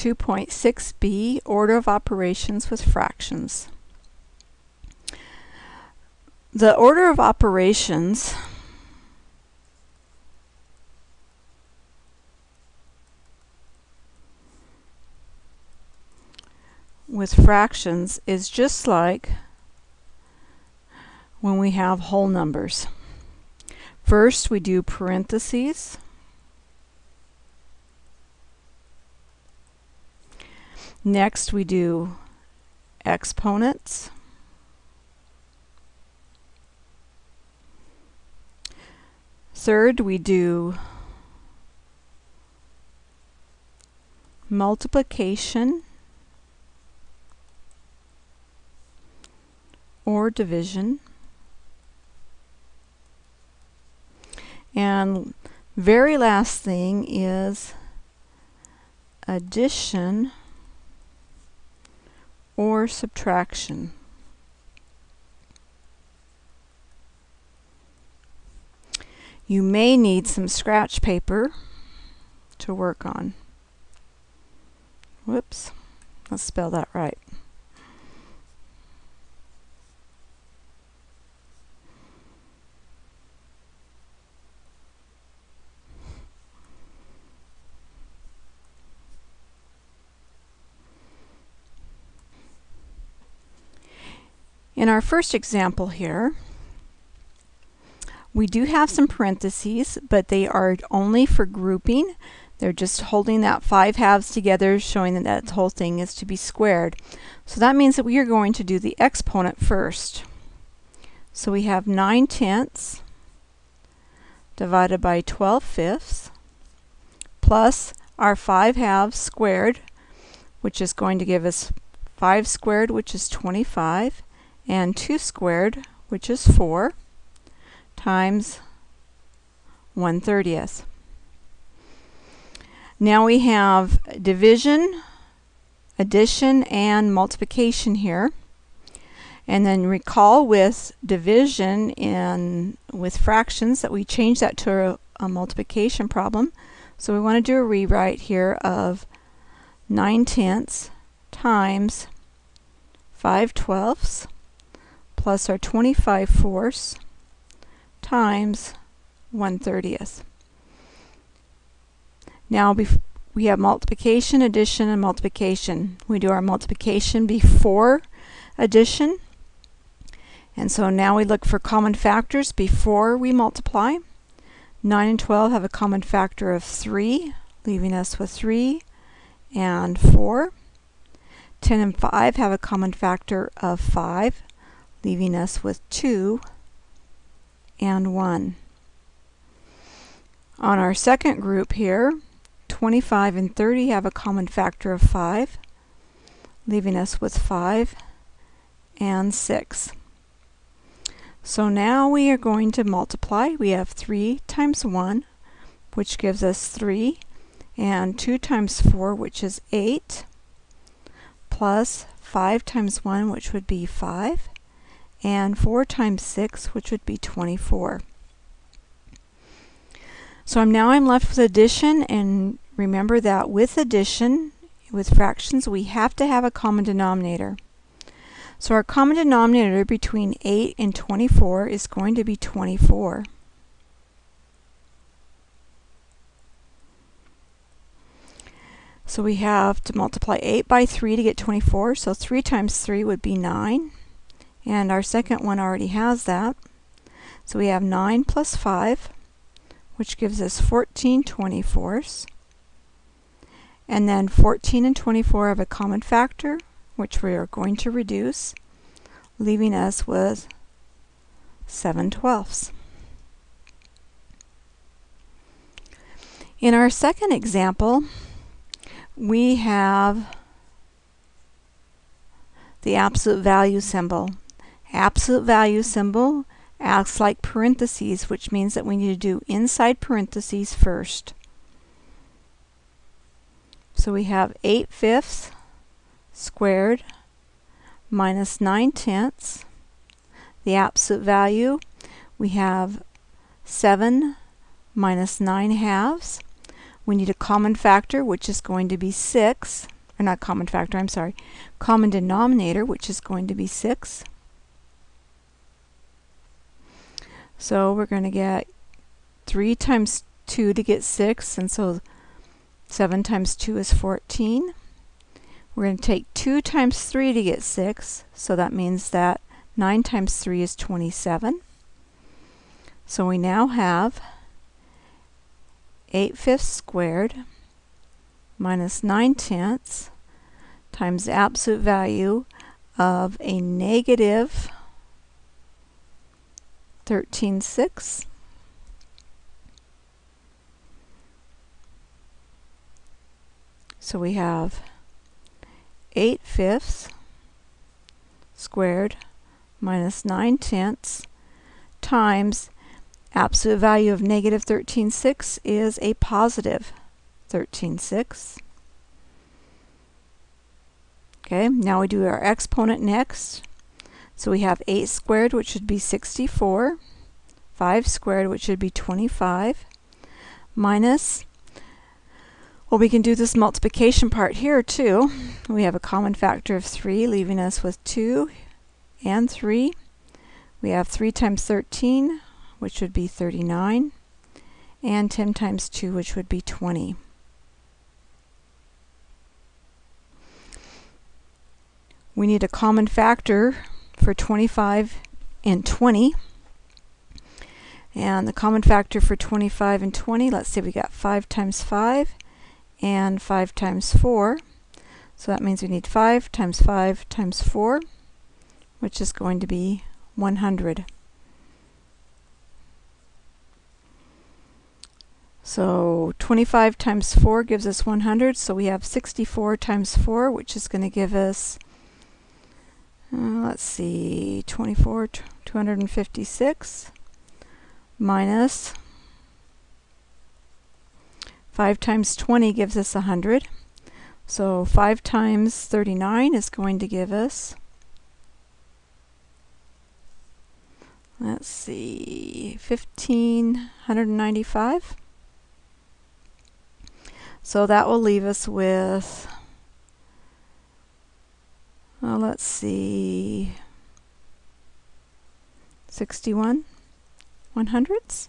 2.6b, Order of Operations with Fractions. The order of operations with fractions is just like when we have whole numbers. First we do parentheses. Next we do exponents. Third we do multiplication or division. And very last thing is addition or subtraction. You may need some scratch paper to work on. Whoops, let's spell that right. In our first example here, we do have some parentheses, but they are only for grouping. They're just holding that 5 halves together, showing that that whole thing is to be squared. So that means that we are going to do the exponent first. So we have 9 tenths divided by 12 fifths plus our 5 halves squared, which is going to give us 5 squared, which is 25, and 2 squared, which is 4, times 1 30th. Now we have division, addition, and multiplication here. And then recall with division in with fractions that we change that to a, a multiplication problem. So we want to do a rewrite here of 9 tenths times 5 twelfths plus our 25 fourths times 1 30th. Now we have multiplication, addition, and multiplication. We do our multiplication before addition. And so now we look for common factors before we multiply. 9 and 12 have a common factor of 3, leaving us with 3 and 4. 10 and 5 have a common factor of 5, leaving us with 2 and 1. On our second group here, 25 and 30 have a common factor of 5, leaving us with 5 and 6. So now we are going to multiply. We have 3 times 1, which gives us 3, and 2 times 4, which is 8, plus 5 times 1, which would be 5, and 4 times 6, which would be 24. So I'm now I'm left with addition, and remember that with addition, with fractions, we have to have a common denominator. So our common denominator between 8 and 24 is going to be 24. So we have to multiply 8 by 3 to get 24, so 3 times 3 would be 9. And our second one already has that. So we have 9 plus 5, which gives us 14 24ths. And then 14 and 24 have a common factor, which we are going to reduce, leaving us with 7 twelfths. In our second example, we have the absolute value symbol. Absolute value symbol acts like parentheses, which means that we need to do inside parentheses first. So we have 8 fifths squared minus 9 tenths. The absolute value, we have 7 minus 9 halves. We need a common factor, which is going to be 6. Or not common factor, I'm sorry. Common denominator, which is going to be 6. So we're going to get 3 times 2 to get 6, and so 7 times 2 is 14. We're going to take 2 times 3 to get 6, so that means that 9 times 3 is 27. So we now have 8 fifths squared minus 9 tenths times the absolute value of a negative 13 sixths So we have 8 fifths squared minus 9 tenths times absolute value of negative 13 sixths is a positive 13 sixths. Okay, now we do our exponent next. So we have 8 squared, which should be 64, 5 squared, which should be 25, minus well, we can do this multiplication part here too. We have a common factor of 3, leaving us with 2 and 3. We have 3 times 13, which would be 39, and 10 times 2, which would be 20. We need a common factor for 25 and 20. And the common factor for 25 and 20, let's say we got 5 times 5 and 5 times 4. So that means we need 5 times 5 times 4, which is going to be 100. So 25 times 4 gives us 100, so we have 64 times 4, which is going to give us, uh, let's see, 24, 256 minus 5 times 20 gives us 100. So 5 times 39 is going to give us, let's see, 1595. So that will leave us with, well, let's see, 61 one hundredths.